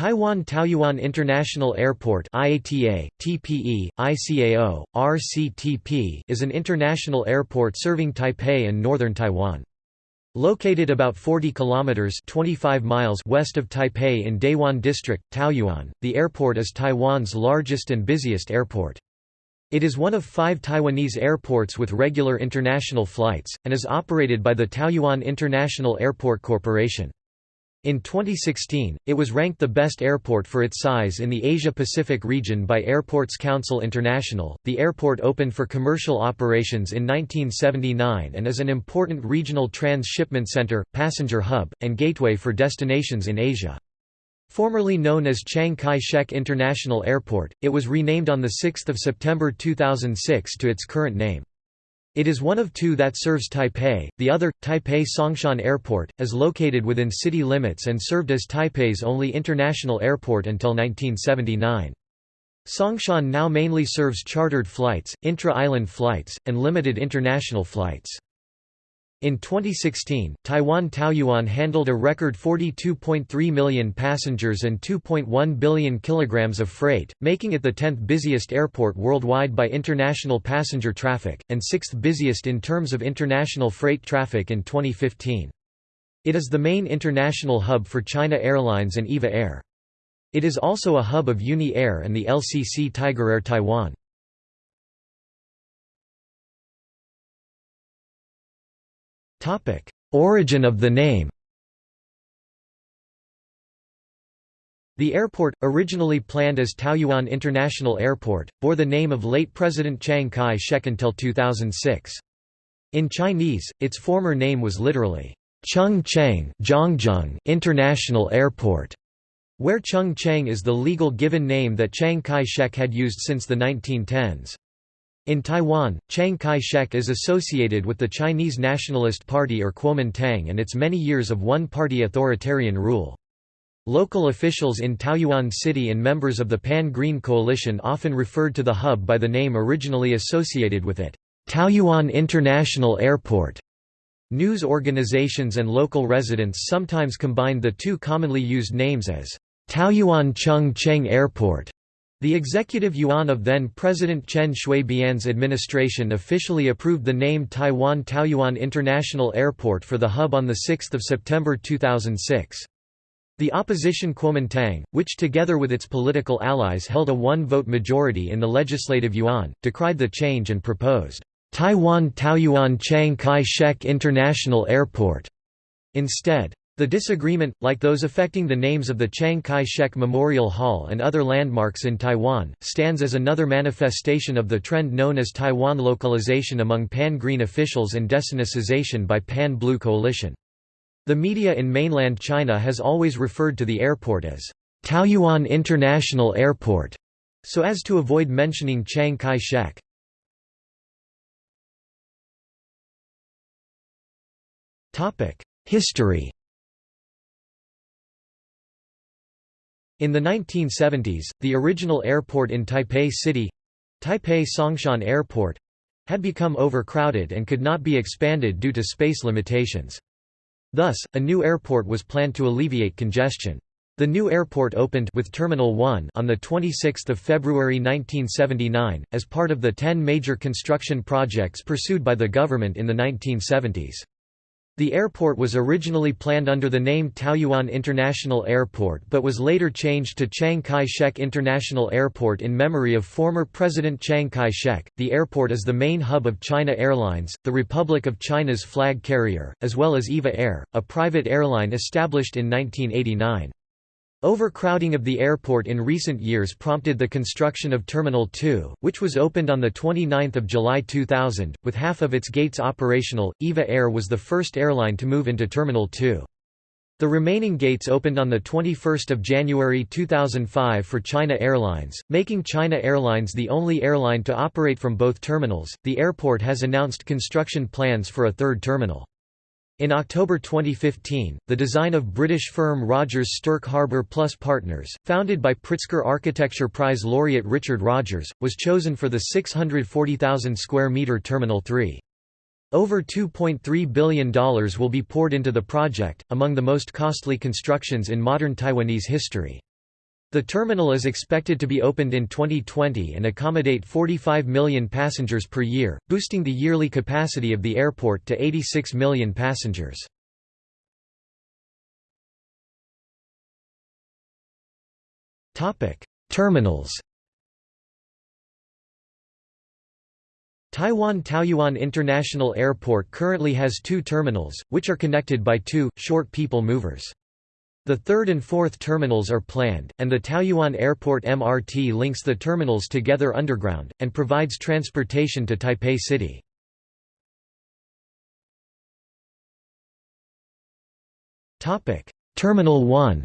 Taiwan Taoyuan International Airport IATA, TPE, ICAO, RCTP is an international airport serving Taipei and northern Taiwan. Located about 40 kilometers 25 miles west of Taipei in Dayuan District, Taoyuan, the airport is Taiwan's largest and busiest airport. It is one of five Taiwanese airports with regular international flights, and is operated by the Taoyuan International Airport Corporation. In 2016, it was ranked the best airport for its size in the Asia-Pacific region by Airports Council International. The airport opened for commercial operations in 1979 and is an important regional transshipment center, passenger hub, and gateway for destinations in Asia. Formerly known as Chiang Kai-shek International Airport, it was renamed on 6 September 2006 to its current name. It is one of two that serves Taipei, the other, Taipei Songshan Airport, is located within city limits and served as Taipei's only international airport until 1979. Songshan now mainly serves chartered flights, intra-island flights, and limited international flights. In 2016, Taiwan Taoyuan handled a record 42.3 million passengers and 2.1 billion kilograms of freight, making it the 10th busiest airport worldwide by international passenger traffic, and 6th busiest in terms of international freight traffic in 2015. It is the main international hub for China Airlines and EVA Air. It is also a hub of Uni Air and the LCC Tiger Air Taiwan. Origin of the name The airport, originally planned as Taoyuan International Airport, bore the name of late President Chiang Kai-shek until 2006. In Chinese, its former name was literally, Chung Cheng International Airport, where Chung Cheng is the legal given name that Chiang Kai-shek had used since the 1910s. In Taiwan, Chiang Kai-shek is associated with the Chinese Nationalist Party or Kuomintang and its many years of one-party authoritarian rule. Local officials in Taoyuan City and members of the Pan-Green Coalition often referred to the hub by the name originally associated with it, Taoyuan International Airport. News organizations and local residents sometimes combined the two commonly used names as Taoyuan Chung Cheng Airport the executive yuan of then-President Chen Shui-bian's administration officially approved the name Taiwan Taoyuan International Airport for the hub on 6 September 2006. The opposition Kuomintang, which together with its political allies held a one-vote majority in the legislative yuan, decried the change and proposed, "'Taiwan Taoyuan Chiang Kai-shek International Airport' instead. The disagreement, like those affecting the names of the Chiang Kai-shek Memorial Hall and other landmarks in Taiwan, stands as another manifestation of the trend known as Taiwan localization among Pan-Green officials and desinicization by Pan-Blue coalition. The media in mainland China has always referred to the airport as Taoyuan International Airport, so as to avoid mentioning Chiang Kai-shek. History In the 1970s, the original airport in Taipei City—Taipei Songshan Airport, had become overcrowded and could not be expanded due to space limitations. Thus, a new airport was planned to alleviate congestion. The new airport opened with Terminal 1 on 26 February 1979, as part of the ten major construction projects pursued by the government in the 1970s. The airport was originally planned under the name Taoyuan International Airport but was later changed to Chiang Kai-shek International Airport in memory of former President Chiang Kai-shek. The airport is the main hub of China Airlines, the Republic of China's flag carrier, as well as EVA Air, a private airline established in 1989. Overcrowding of the airport in recent years prompted the construction of Terminal 2, which was opened on 29 July 2000, with half of its gates operational. EVA Air was the first airline to move into Terminal 2. The remaining gates opened on 21 January 2005 for China Airlines, making China Airlines the only airline to operate from both terminals. The airport has announced construction plans for a third terminal. In October 2015, the design of British firm Rogers Stirk Harbour Plus Partners, founded by Pritzker Architecture Prize laureate Richard Rogers, was chosen for the 640,000 square metre Terminal 3. Over $2.3 billion will be poured into the project, among the most costly constructions in modern Taiwanese history. The terminal is expected to be opened in 2020 and accommodate 45 million passengers per year, boosting the yearly capacity of the airport to 86 million passengers. Terminals Taiwan Taoyuan International Airport currently has two terminals, which are connected by two, short people movers. The third and fourth terminals are planned, and the Taoyuan Airport MRT links the terminals together underground, and provides transportation to Taipei City. Terminal 1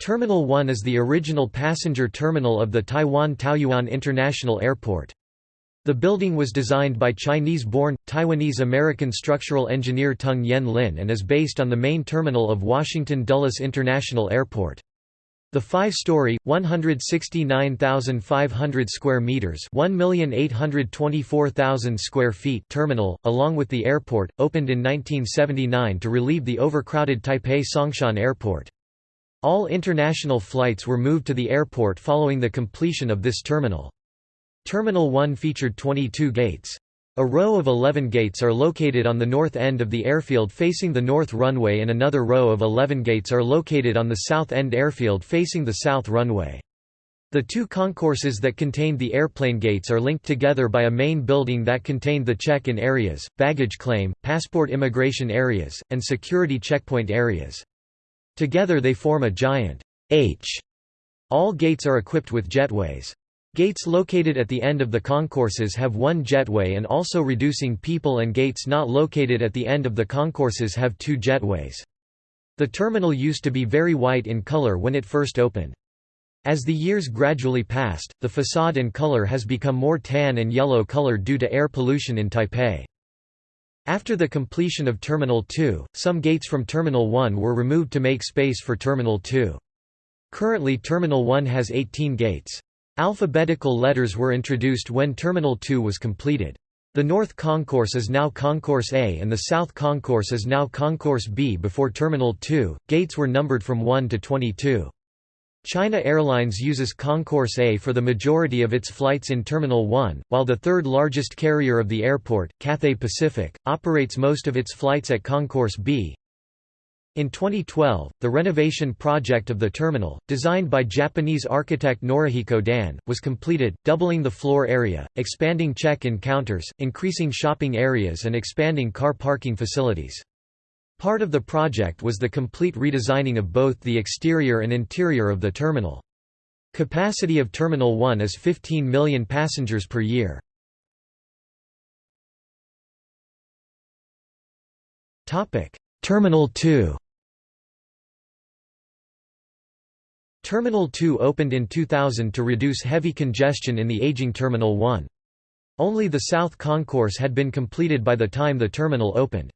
Terminal 1 is the original passenger terminal of the Taiwan Taoyuan International Airport. The building was designed by Chinese-born, Taiwanese-American structural engineer Tung Yen Lin and is based on the main terminal of Washington Dulles International Airport. The five-story, 169,500 square meters, 1,824,000 square feet terminal, along with the airport, opened in 1979 to relieve the overcrowded Taipei Songshan Airport. All international flights were moved to the airport following the completion of this terminal. Terminal 1 featured 22 gates. A row of 11 gates are located on the north end of the airfield facing the north runway and another row of 11 gates are located on the south end airfield facing the south runway. The two concourses that contained the airplane gates are linked together by a main building that contained the check-in areas, baggage claim, passport immigration areas, and security checkpoint areas. Together they form a giant H. All gates are equipped with jetways. Gates located at the end of the concourses have one jetway and also reducing people and gates not located at the end of the concourses have two jetways. The terminal used to be very white in color when it first opened. As the years gradually passed, the facade and color has become more tan and yellow color due to air pollution in Taipei. After the completion of Terminal 2, some gates from Terminal 1 were removed to make space for Terminal 2. Currently Terminal 1 has 18 gates. Alphabetical letters were introduced when Terminal 2 was completed. The North Concourse is now Concourse A and the South Concourse is now Concourse B. Before Terminal 2, gates were numbered from 1 to 22. China Airlines uses Concourse A for the majority of its flights in Terminal 1, while the third largest carrier of the airport, Cathay Pacific, operates most of its flights at Concourse B. In 2012, the renovation project of the terminal, designed by Japanese architect Norihiko Dan, was completed, doubling the floor area, expanding check-in counters, increasing shopping areas and expanding car parking facilities. Part of the project was the complete redesigning of both the exterior and interior of the terminal. Capacity of Terminal 1 is 15 million passengers per year. Terminal 2 Terminal 2 opened in 2000 to reduce heavy congestion in the aging Terminal 1. Only the South Concourse had been completed by the time the terminal opened.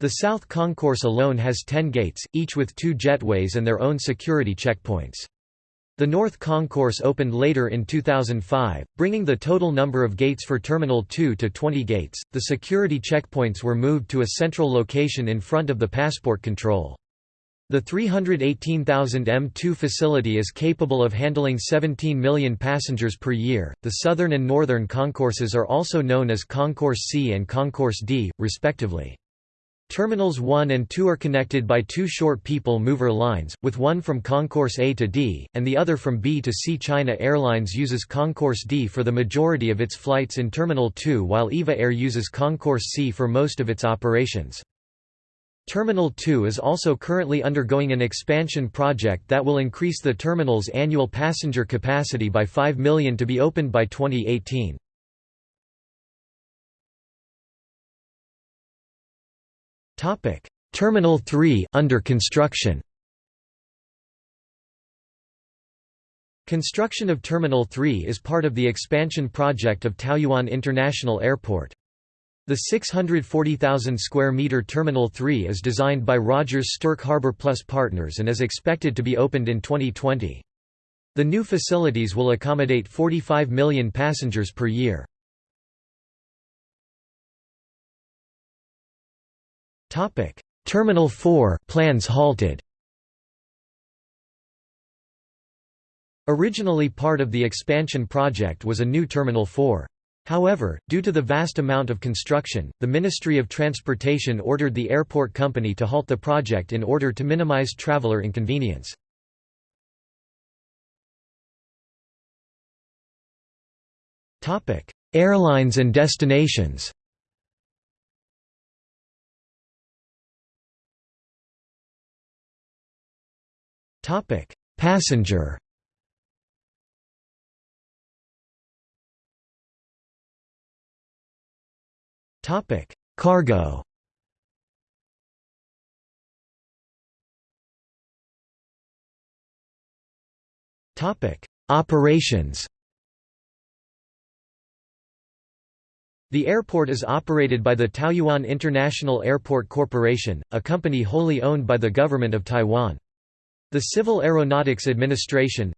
The South Concourse alone has 10 gates, each with two jetways and their own security checkpoints. The North Concourse opened later in 2005, bringing the total number of gates for Terminal 2 to 20 gates. The security checkpoints were moved to a central location in front of the passport control. The 318,000 M2 facility is capable of handling 17 million passengers per year. The southern and northern concourses are also known as Concourse C and Concourse D, respectively. Terminals 1 and 2 are connected by two short people mover lines, with one from Concourse A to D, and the other from B to C. China Airlines uses Concourse D for the majority of its flights in Terminal 2 while EVA Air uses Concourse C for most of its operations. Terminal 2 is also currently undergoing an expansion project that will increase the terminal's annual passenger capacity by 5 million to be opened by 2018. Topic: Terminal 3 under construction. Construction of Terminal 3 is part of the expansion project of Taoyuan International Airport. The 640,000 square meter Terminal 3 is designed by Rogers Stirk Harbour Plus Partners and is expected to be opened in 2020. The new facilities will accommodate 45 million passengers per year. Topic: Terminal 4 plans halted. Originally part of the expansion project was a new Terminal 4. However, due to the vast amount of construction, the Ministry of Transportation ordered the airport company to halt the project in order to minimize traveler inconvenience. Airlines and destinations Passenger Topic: Cargo. Topic: Operations. The airport is operated by the Taoyuan International Airport Corporation, a company wholly owned by the government of Taiwan. The Civil Aeronautics Administration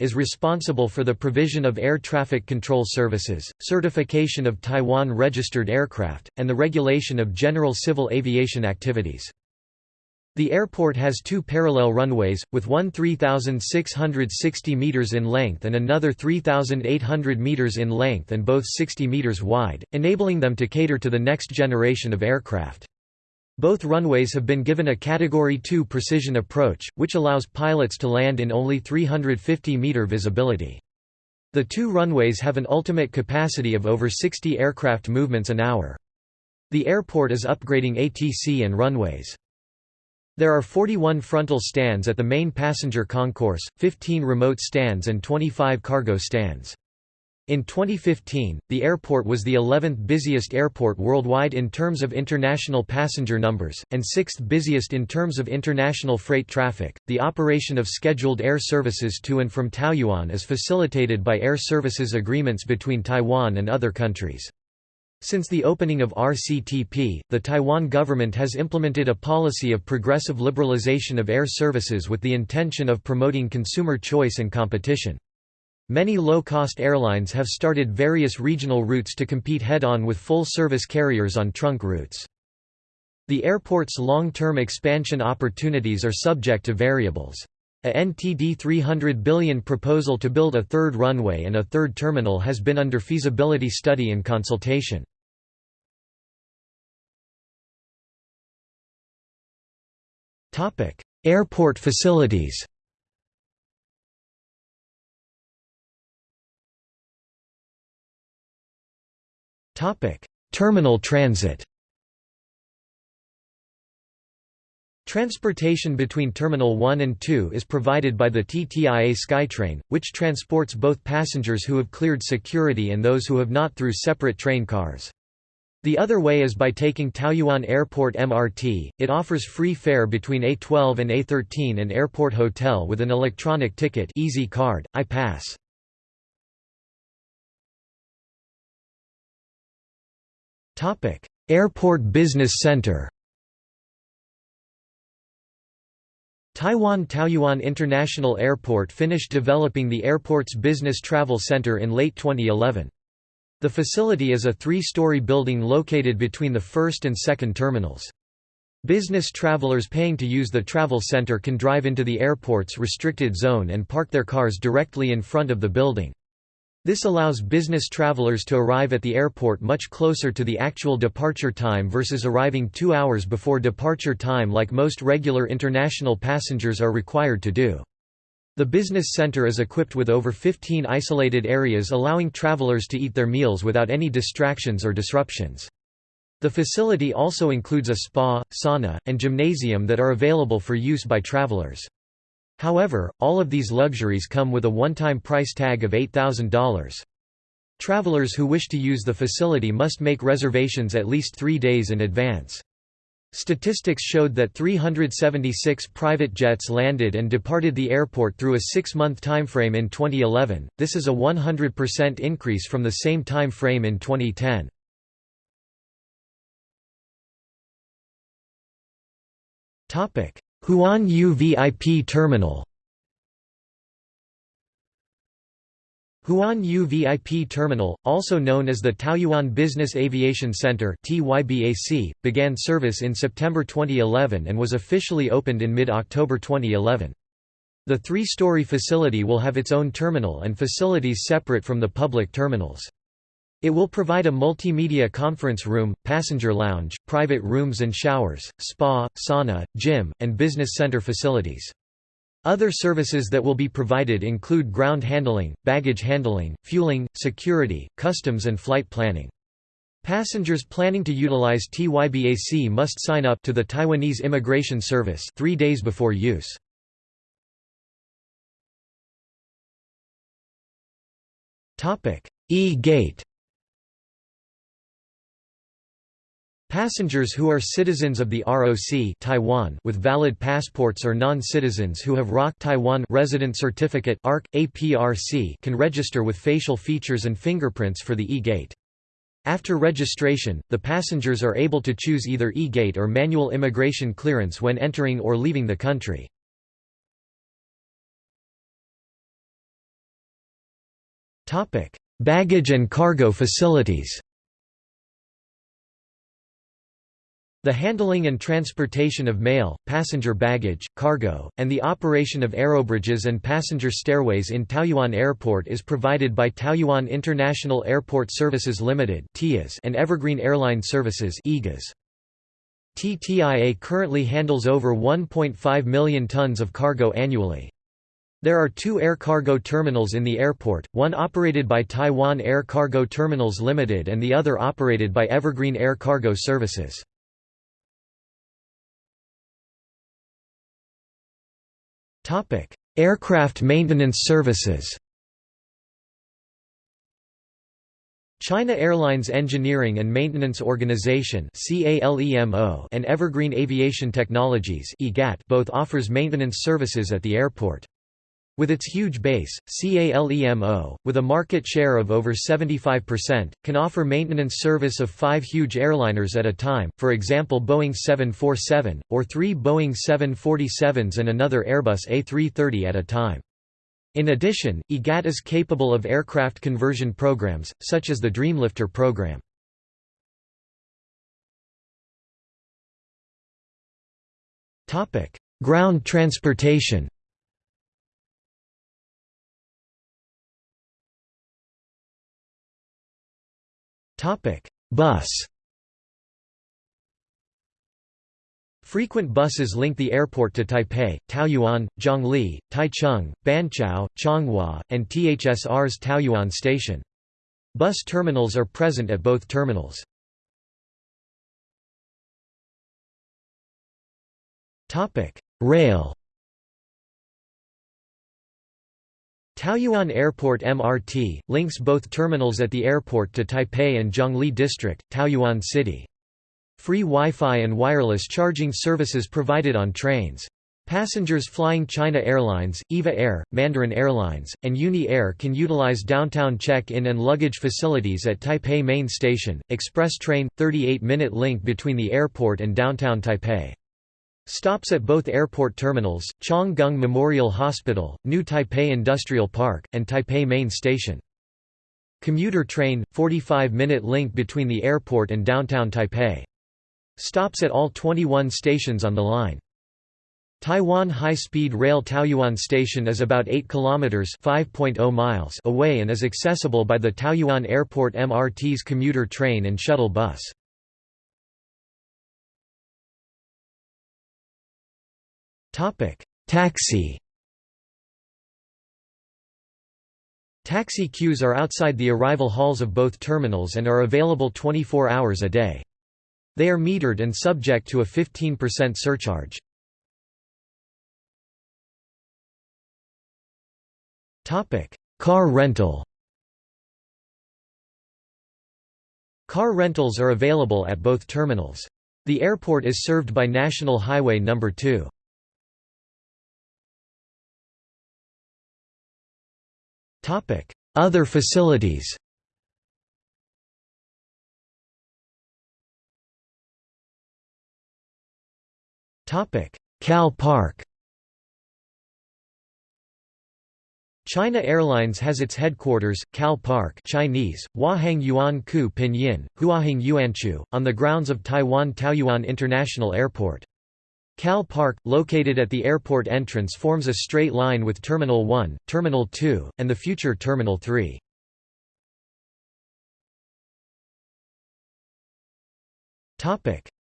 is responsible for the provision of air traffic control services, certification of Taiwan-registered aircraft, and the regulation of general civil aviation activities. The airport has two parallel runways, with one 3,660 meters in length and another 3,800 meters in length and both 60 meters wide, enabling them to cater to the next generation of aircraft. Both runways have been given a Category 2 precision approach, which allows pilots to land in only 350-meter visibility. The two runways have an ultimate capacity of over 60 aircraft movements an hour. The airport is upgrading ATC and runways. There are 41 frontal stands at the main passenger concourse, 15 remote stands and 25 cargo stands. In 2015, the airport was the 11th busiest airport worldwide in terms of international passenger numbers, and 6th busiest in terms of international freight traffic. The operation of scheduled air services to and from Taoyuan is facilitated by air services agreements between Taiwan and other countries. Since the opening of RCTP, the Taiwan government has implemented a policy of progressive liberalization of air services with the intention of promoting consumer choice and competition. Many low-cost airlines have started various regional routes to compete head-on with full-service carriers on trunk routes. The airport's long-term expansion opportunities are subject to variables. A NTD 300 billion proposal to build a third runway and a third terminal has been under feasibility study and consultation. Airport facilities Topic: Terminal transit. Transportation between Terminal 1 and 2 is provided by the TTIA SkyTrain, which transports both passengers who have cleared security and those who have not through separate train cars. The other way is by taking Taoyuan Airport MRT. It offers free fare between A12 and A13 and Airport Hotel with an electronic ticket Easy Card, iPass. Topic: Airport Business Center. Taiwan Taoyuan International Airport finished developing the airport's business travel center in late 2011. The facility is a three-story building located between the first and second terminals. Business travelers paying to use the travel center can drive into the airport's restricted zone and park their cars directly in front of the building. This allows business travelers to arrive at the airport much closer to the actual departure time versus arriving two hours before departure time like most regular international passengers are required to do. The business center is equipped with over 15 isolated areas allowing travelers to eat their meals without any distractions or disruptions. The facility also includes a spa, sauna, and gymnasium that are available for use by travelers. However, all of these luxuries come with a one-time price tag of $8,000. Travelers who wish to use the facility must make reservations at least three days in advance. Statistics showed that 376 private jets landed and departed the airport through a six-month timeframe in 2011, this is a 100% increase from the same time frame in 2010. Huan Yu VIP Terminal Huan Yu VIP Terminal, also known as the Taoyuan Business Aviation Center began service in September 2011 and was officially opened in mid-October 2011. The three-story facility will have its own terminal and facilities separate from the public terminals. It will provide a multimedia conference room, passenger lounge, private rooms and showers, spa, sauna, gym, and business center facilities. Other services that will be provided include ground handling, baggage handling, fueling, security, customs and flight planning. Passengers planning to utilize TYBAC must sign up to the Taiwanese Immigration Service three days before use. E-gate Passengers who are citizens of the ROC Taiwan with valid passports or non-citizens who have ROC Taiwan resident certificate ARC, APRC can register with facial features and fingerprints for the e-gate. After registration, the passengers are able to choose either e-gate or manual immigration clearance when entering or leaving the country. Baggage and cargo facilities The handling and transportation of mail, passenger baggage, cargo, and the operation of aerobridges and passenger stairways in Taoyuan Airport is provided by Taoyuan International Airport Services Limited and Evergreen Airline Services TTIA currently handles over 1.5 million tons of cargo annually. There are two air cargo terminals in the airport, one operated by Taiwan Air Cargo Terminals Limited and the other operated by Evergreen Air Cargo Services. Aircraft maintenance services China Airlines Engineering and Maintenance Organization and Evergreen Aviation Technologies both offers maintenance services at the airport. With its huge base, CALEMO, with a market share of over 75%, can offer maintenance service of five huge airliners at a time, for example Boeing 747, or three Boeing 747s and another Airbus A330 at a time. In addition, EGAT is capable of aircraft conversion programs, such as the Dreamlifter program. Ground transportation Bus Frequent buses link the airport to Taipei, Taoyuan, Zhongli, Taichung, Banqiao, Changhua, and THSR's Taoyuan station. Bus terminals are present at both terminals. Rail Taoyuan Airport MRT, links both terminals at the airport to Taipei and Zhongli District, Taoyuan City. Free Wi-Fi and wireless charging services provided on trains. Passengers flying China Airlines, EVA Air, Mandarin Airlines, and Uni Air can utilize downtown check-in and luggage facilities at Taipei Main Station, express train, 38-minute link between the airport and downtown Taipei. Stops at both airport terminals, Chang Gung Memorial Hospital, New Taipei Industrial Park, and Taipei Main Station. Commuter train, 45-minute link between the airport and downtown Taipei. Stops at all 21 stations on the line. Taiwan High-Speed Rail Taoyuan Station is about 8 kilometers (5.0 miles) away and is accessible by the Taoyuan Airport MRT's commuter train and shuttle bus. Taxi. Taxi queues are outside the arrival halls of both terminals and are available 24 hours a day. They are metered and subject to a 15% surcharge. Topic: Car rental. Car rentals are available at both terminals. The airport is served by National Highway No. 2. Other facilities. Cal Park. China Airlines has its headquarters, Cal Park Chinese, Huaheng Yuan Ku Pinyin, Huaheng Yuanchu, on the grounds of Taiwan Taoyuan International Airport. Cal Park, located at the airport entrance forms a straight line with Terminal 1, Terminal 2, and the future Terminal 3.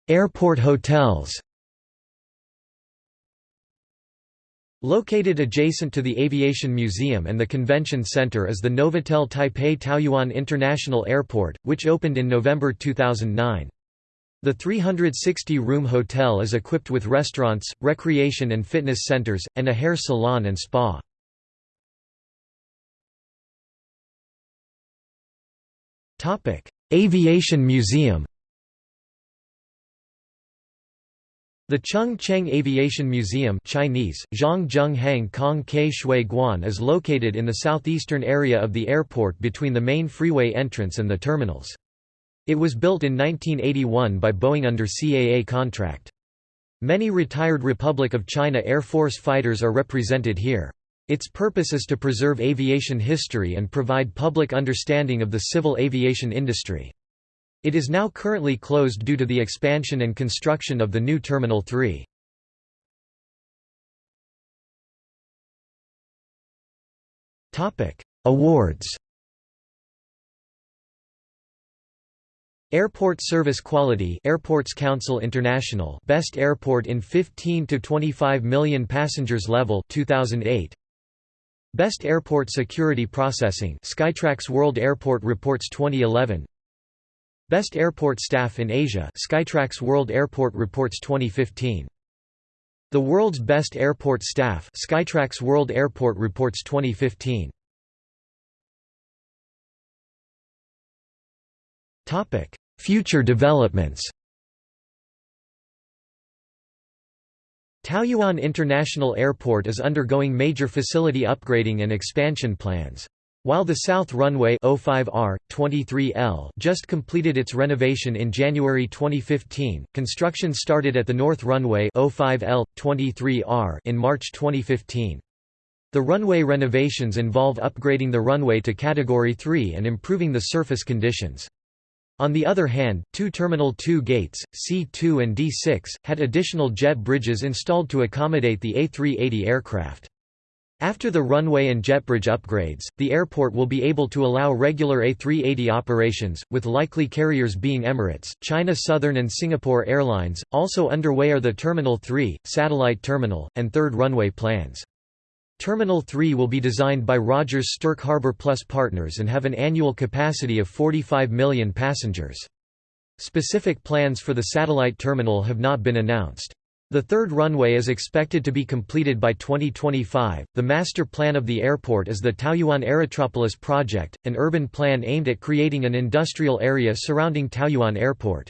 Airport hotels Located adjacent to the Aviation Museum and the Convention Center is the Novotel Taipei Taoyuan International Airport, which opened in November 2009. The 360-room hotel is equipped with restaurants, recreation and fitness centers, and a hair salon and spa. Aviation Museum The Chung Cheng Aviation Museum Chinese, Kong Shui Guan is located in the southeastern area of the airport between the main freeway entrance and the terminals. It was built in 1981 by Boeing under CAA contract. Many retired Republic of China Air Force fighters are represented here. Its purpose is to preserve aviation history and provide public understanding of the civil aviation industry. It is now currently closed due to the expansion and construction of the new Terminal 3. Awards Airport Service Quality Airports Council International Best Airport in 15 to 25 million passengers level 2008 Best Airport Security Processing Skytrax World Airport Reports 2011 Best Airport Staff in Asia Skytrax World Airport Reports 2015 The World's Best Airport Staff Skytrax World Airport Reports 2015 Future developments Taoyuan International Airport is undergoing major facility upgrading and expansion plans. While the South Runway 05R, 23L just completed its renovation in January 2015, construction started at the North Runway 05L, 23R in March 2015. The runway renovations involve upgrading the runway to Category 3 and improving the surface conditions. On the other hand, two Terminal 2 gates, C2 and D6, had additional jet bridges installed to accommodate the A380 aircraft. After the runway and jet bridge upgrades, the airport will be able to allow regular A380 operations, with likely carriers being Emirates, China Southern and Singapore Airlines. Also underway are the Terminal 3, Satellite Terminal, and Third Runway plans. Terminal 3 will be designed by Rogers Stirk Harbour Plus Partners and have an annual capacity of 45 million passengers. Specific plans for the satellite terminal have not been announced. The third runway is expected to be completed by 2025. The master plan of the airport is the Taoyuan Aerotropolis project, an urban plan aimed at creating an industrial area surrounding Taoyuan Airport.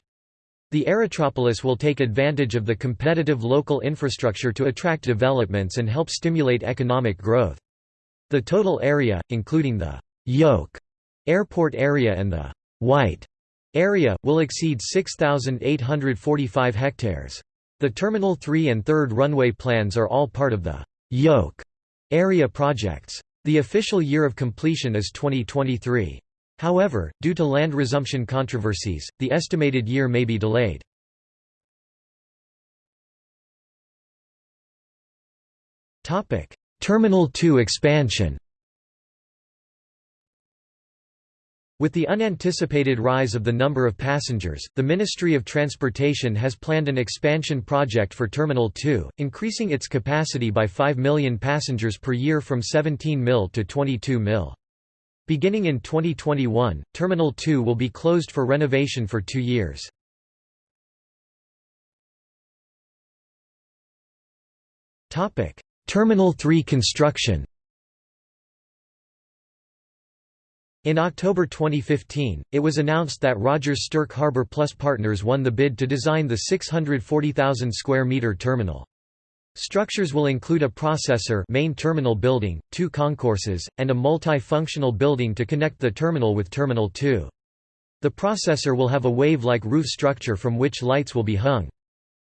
The Aerotropolis will take advantage of the competitive local infrastructure to attract developments and help stimulate economic growth. The total area, including the yolk airport area and the white area, will exceed 6,845 hectares. The Terminal 3 and 3rd runway plans are all part of the yolk area projects. The official year of completion is 2023. However, due to land resumption controversies, the estimated year may be delayed. Terminal 2 expansion With the unanticipated rise of the number of passengers, the Ministry of Transportation has planned an expansion project for Terminal 2, increasing its capacity by 5 million passengers per year from 17 mil to 22 mil. Beginning in 2021, Terminal 2 will be closed for renovation for two years. Terminal 3 construction In October 2015, it was announced that Rogers Stirk Harbour Plus Partners won the bid to design the 640,000 square metre terminal. Structures will include a processor main terminal building, two concourses, and a multi-functional building to connect the terminal with Terminal 2. The processor will have a wave-like roof structure from which lights will be hung.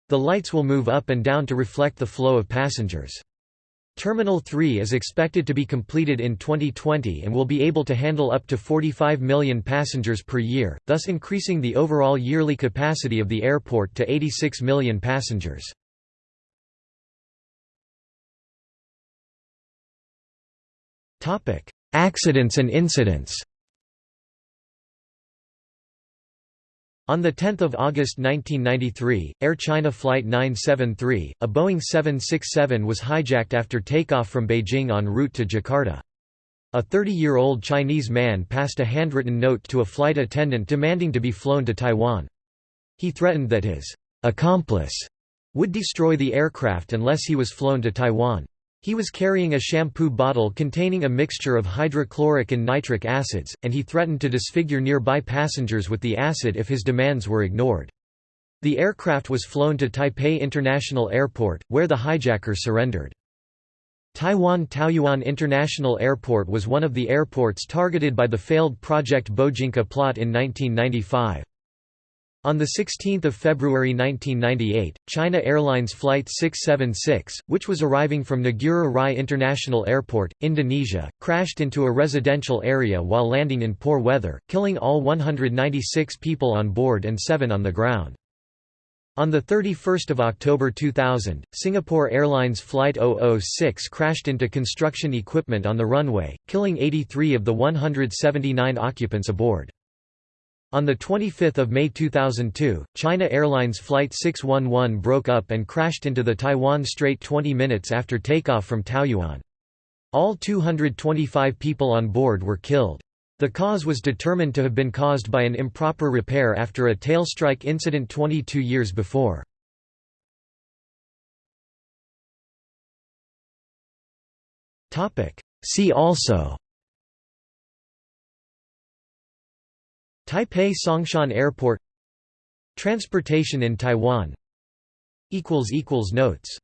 The lights will move up and down to reflect the flow of passengers. Terminal 3 is expected to be completed in 2020 and will be able to handle up to 45 million passengers per year, thus increasing the overall yearly capacity of the airport to 86 million passengers. Accidents and incidents On 10 August 1993, Air China Flight 973, a Boeing 767 was hijacked after takeoff from Beijing en route to Jakarta. A 30-year-old Chinese man passed a handwritten note to a flight attendant demanding to be flown to Taiwan. He threatened that his accomplice would destroy the aircraft unless he was flown to Taiwan. He was carrying a shampoo bottle containing a mixture of hydrochloric and nitric acids, and he threatened to disfigure nearby passengers with the acid if his demands were ignored. The aircraft was flown to Taipei International Airport, where the hijacker surrendered. Taiwan Taoyuan International Airport was one of the airports targeted by the failed Project Bojinka plot in 1995. On 16 February 1998, China Airlines Flight 676, which was arriving from Ngurah Rai International Airport, Indonesia, crashed into a residential area while landing in poor weather, killing all 196 people on board and seven on the ground. On 31 October 2000, Singapore Airlines Flight 006 crashed into construction equipment on the runway, killing 83 of the 179 occupants aboard. On 25 May 2002, China Airlines Flight 611 broke up and crashed into the Taiwan Strait 20 minutes after takeoff from Taoyuan. All 225 people on board were killed. The cause was determined to have been caused by an improper repair after a tail strike incident 22 years before. See also Taipei Songshan Airport. Transportation in Taiwan. Notes